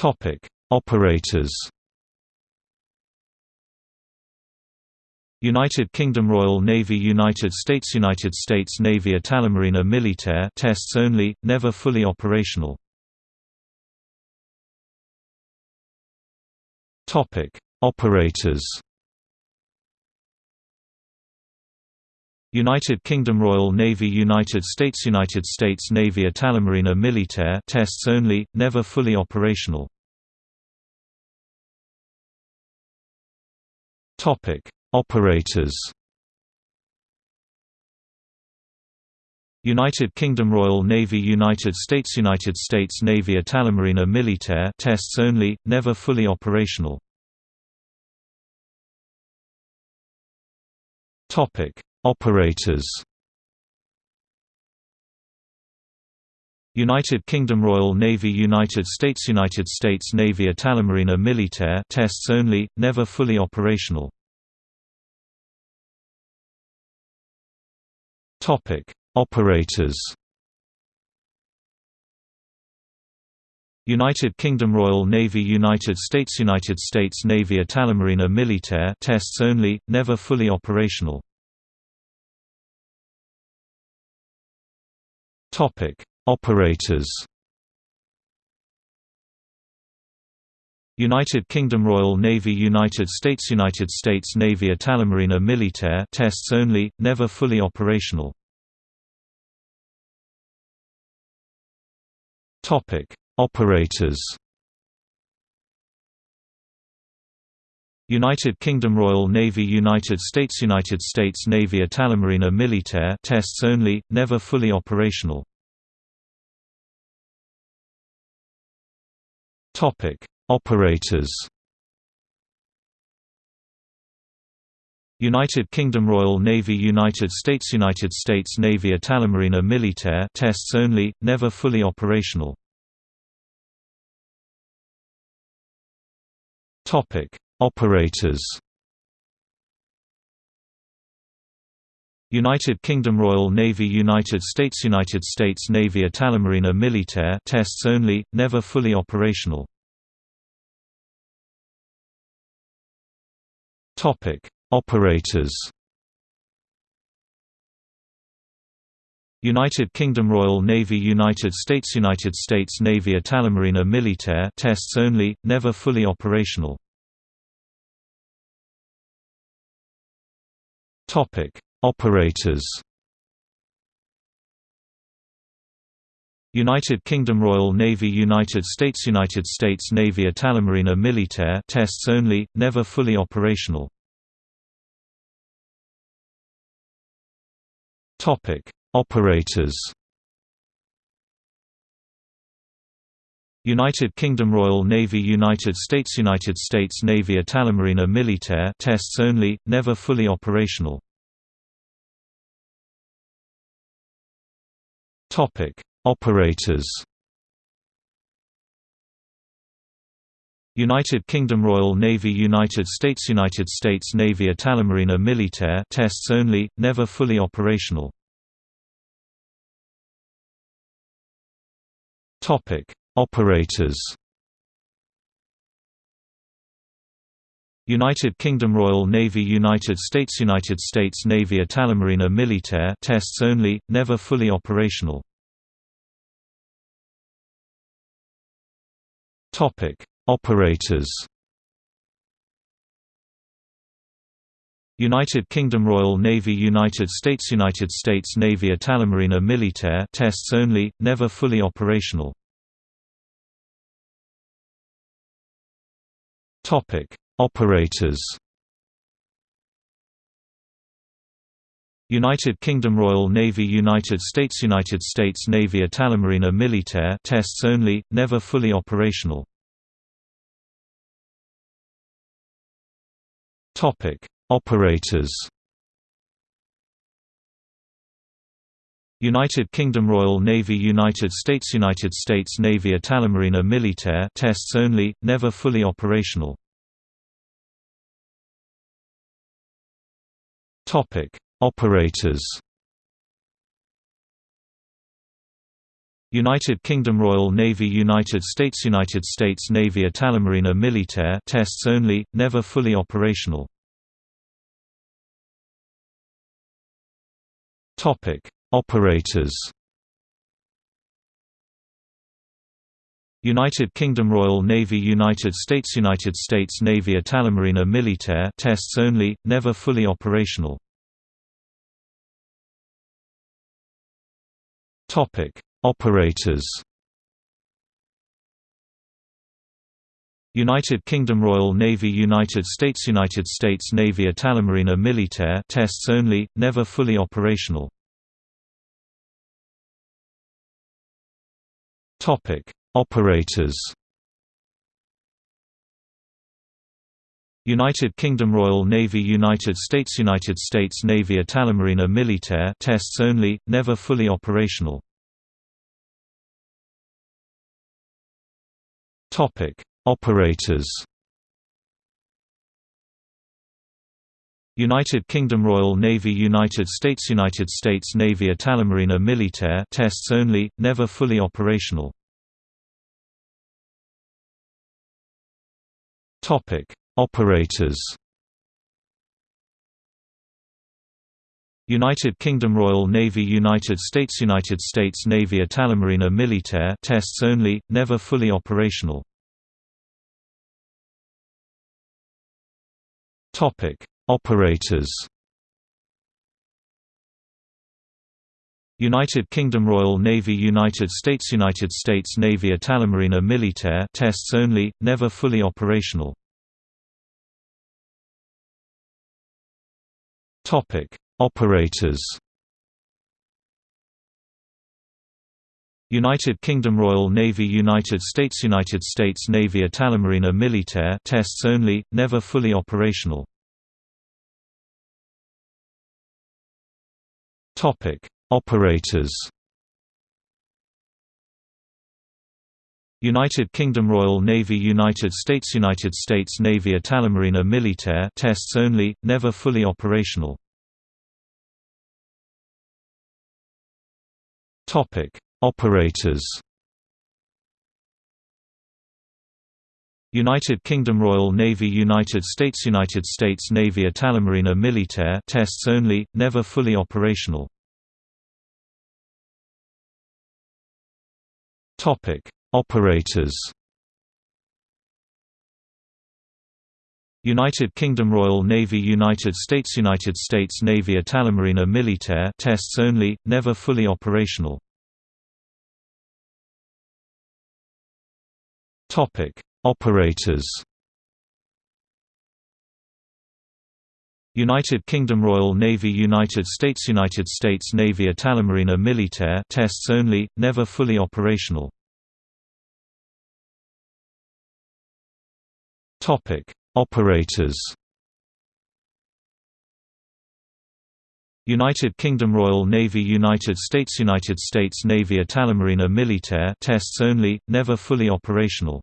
Topic: Operators. United Kingdom Royal Navy United States United States Navy Italy Marina Militare tests only, never fully operational. Topic: Operators. United Kingdom Royal Navy United States United States Navy Italy Marina Militare tests only, never fully operational. Topic: Operators. United Kingdom Royal Navy United States United States Navy Italy Marina Militare tests only, never fully operational. Topic: Operators. United Kingdom Royal Navy United States United States Navy Italomarina Militaire tests only, never fully operational. Topic: Operators. United Kingdom Royal Navy United States United States Navy Italy Marina Militare tests only, never fully operational. Topic: Operators. United Kingdom Royal Navy United States United States Navy Italy Marina Militare tests only, never fully operational. Topic: Operators. United Kingdom Royal Navy United States United States Navy Italy Marina Militare tests only, never fully operational. Topic: Operators. United Kingdom Royal Navy United States United States Navy Italy Marina Militare tests only, never fully operational. Topic: Operators. United Kingdom Royal Navy United States United States Navy Italomarina Militaire tests only, never fully operational. Topic: Operators. United Kingdom Royal Navy United States United States Navy Italy Marina Militare tests only, never fully operational. Topic: Operators. United Kingdom Royal Navy United States United States Navy Italy Marina Militare tests only, never fully operational. Topic: Operators. United Kingdom Royal Navy United States United States Navy Italy Marina Militare tests only, never fully operational. Topic: Operators. United Kingdom Royal Navy United States United States Navy Italy Marina Militare tests only, never fully operational. Topic: Operators United Kingdom Royal Navy United States United States Navy Italy Marina Militare tests only, never fully operational. Topic: Operators. United Kingdom Royal Navy United States United States Navy Italy Marina Militare tests only, never fully operational. Topic: Operators. United Kingdom Royal Navy United States United States Navy Italomarina Militaire tests only, never fully operational. Topic: Operators. United Kingdom Royal Navy United States United States Navy Italy Marina Militare tests only, never fully operational. Topic: Operators. United Kingdom Royal Navy United States United States Navy Italy Marina Militare tests only, never fully operational. Operators United Kingdom Royal Navy United States United States Navy Italy Marina Militare tests only, never fully operational. Topic: Operators. United Kingdom Royal Navy United States United States Navy Italy Marina Militare tests only, never fully operational. Topic: Operators United Kingdom Royal Navy United States United States Navy Italy Marina Militare tests only, never fully operational. Topic: Operators United Kingdom Royal Navy United States United States Navy Italy Marina Militare tests only, never fully operational. Topic: Operators. United Kingdom Royal Navy United States United States Navy Italomarina Militaire tests only, never fully operational. Topic: Operators. United Kingdom Royal Navy United States United States Navy Italy Marina Militare tests only, never fully operational. Topic: Operators. United Kingdom Royal Navy United States United States Navy Italy Marina Militare tests only, never fully operational. Topic: Operators. United Kingdom Royal Navy United States United States Navy Italy Marina Militare tests only, never fully operational. Topic: Operators. United Kingdom Royal Navy United States United States Navy Italy Marina Militare tests only, never fully operational. Topic: Operators United Kingdom Royal Navy United States United States Navy Italy Marina Militare tests only, never fully operational. Operators United Kingdom Royal Navy United States United States Navy Italy Marina Militare tests only, never fully operational. Topic: Operators. United Kingdom Royal Navy United States United States Navy Italomarina Militaire tests only, never fully operational.